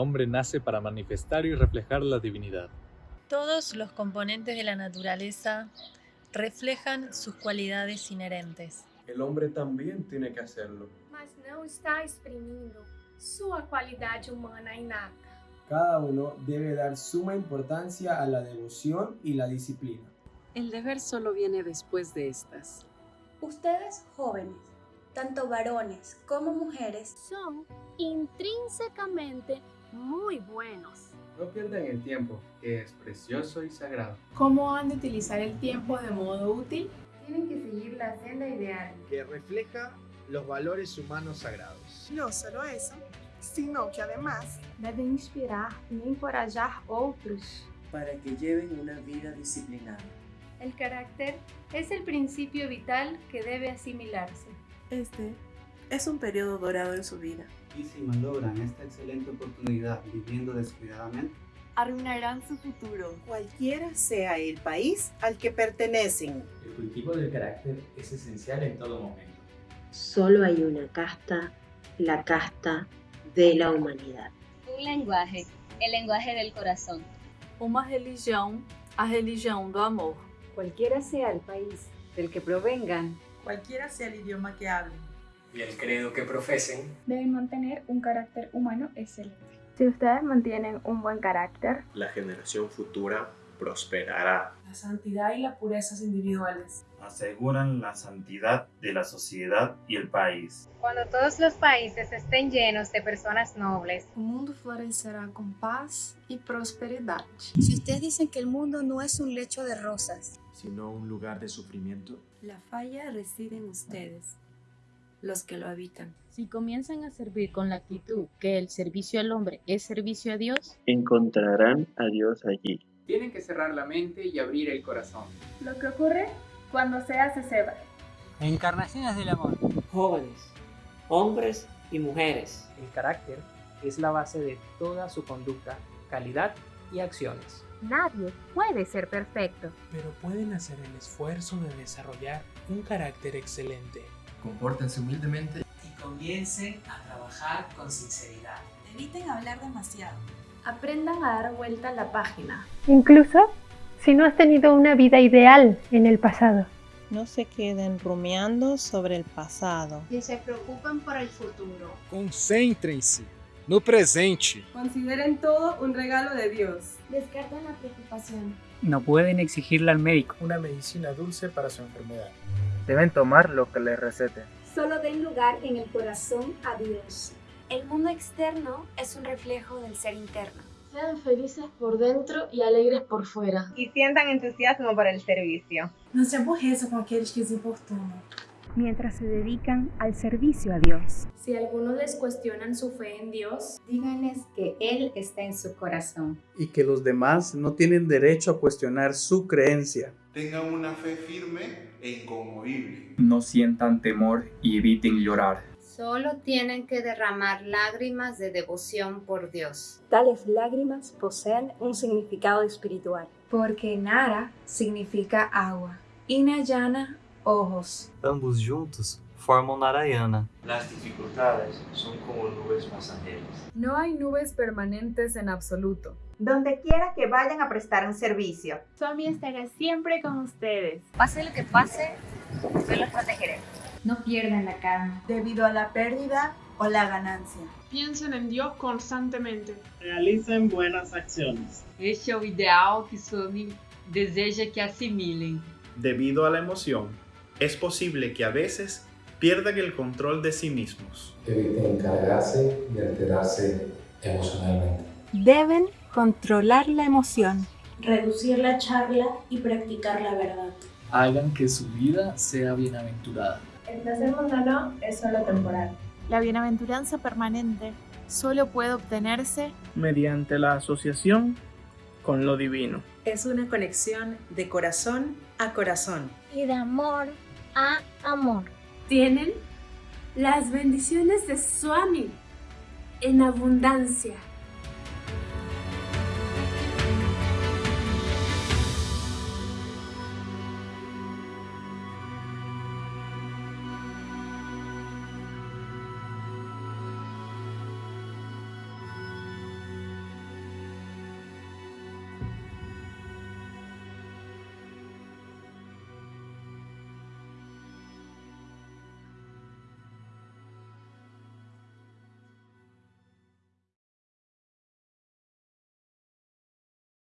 El hombre nace para manifestar y reflejar la divinidad. Todos los componentes de la naturaleza reflejan sus cualidades inherentes. El hombre también tiene que hacerlo. Mas não está exprimindo sua qualidade humana innata. Cada uno debe dar suma importancia a la devoción y la disciplina. El deber solo viene después de estas. Ustedes jóvenes, tanto varones como mujeres, Son intrínsecamente muy buenos. No pierdan el tiempo, que es precioso y sagrado. ¿Cómo han de utilizar el tiempo de modo útil? Tienen que seguir la senda ideal. que refleja los valores humanos sagrados. No solo eso, sino que además Devem inspirar e encorajar outros. para que lleven una vida disciplinada. el carácter es el principio vital que debe asimilarse. este es un periodo dorado en su vida. Y si malogran esta excelente oportunidad viviendo descuidadamente, arruinarán su futuro. Cualquiera sea el país al que pertenecen. El cultivo del carácter es esencial en todo momento. Solo hay una casta, la casta de la humanidad. Um lenguaje, el lenguaje del corazón. Uma religião, a religião do amor. Cualquiera sea el país del que provengan, cualquiera sea el idioma que hablen y el credo que profesen, deben mantener un carácter humano excelente. Si ustedes mantienen un buen carácter, la generación futura prosperará. La santidad y la pureza individuales aseguran la santidad de la sociedad y el país. Cuando todos los países estén llenos de personas nobles, el mundo florecerá con paz y prosperidad. Si ustedes dicen que el mundo no es un lecho de rosas, sino un lugar de sufrimiento, la falla reside en ustedes, los que lo habitan. Si comienzan a servir con la actitud que el servicio al hombre es servicio a Dios, encontrarán a Dios allí. Tienen que cerrar la mente y abrir el corazón. Lo que ocurre cuando se hace ceba. Encarnaciones del amor. Jóvenes, hombres y mujeres. El carácter es la base de toda su conducta, calidad y acciones. Nadie puede ser perfecto, pero pueden hacer el esfuerzo de desarrollar un carácter excelente. Compórtense humildemente y comiencen a trabajar con sinceridad. Eviten hablar demasiado. Aprendan a dar vuelta a la página. Incluso si no has tenido una vida ideal en el pasado. No se queden rumiando sobre el pasado. Y se preocupen por el futuro. Concéntrense no presente. Consideren todo un regalo de Dios. Descarten la preocupación. No pueden exigirle al médico una medicina dulce para su enfermedad. Deben tomar lo que les recete. Solo den lugar en el corazón a Dios. El mundo externo es un reflejo del ser interno. Sean felices por dentro y alegres por fuera. Y sientan entusiasmo por el servicio. No se aborreçam com aqueles que os importunam. Mientras se dedican al servicio a Dios. Si algunos les cuestionan su fe en Dios, díganles que Él está en su corazón. Y que los demás no tienen derecho a cuestionar su creencia. Tengan una fe firme e inconmovible. No sientan temor y eviten llorar. Solo tienen que derramar lágrimas de devoción por Dios. Tales lágrimas poseen un significado espiritual. Porque Nara significa agua y Nayana ojos. Ambos juntos formam Narayana. Las dificultades son como nubes pasajeras. No hay nubes permanentes en absoluto. Donde quiera que vayan a prestar un servicio. Swami estará siempre con ustedes. Pase lo que pase, yo los protegeré. No pierdan la calma. Debido a la pérdida o la ganancia. Piensen en Dios constantemente. Realicem buenas acciones. Este é o ideal que Swami deseja que assimilem. Debido a la emoción, es posible que a veces pierdan el control de sí mismos. Eviten cargarse y alterarse emocionalmente. Deben controlar la emoción. Reducir la charla y practicar la verdad. Hagan que su vida sea bienaventurada. El placer mundano es solo temporal. La bienaventuranza permanente solo puede obtenerse mediante la asociación con lo divino. Es una conexión de corazón a corazón. Y de amor a amor. Tienen las bendiciones de Swami en abundancia.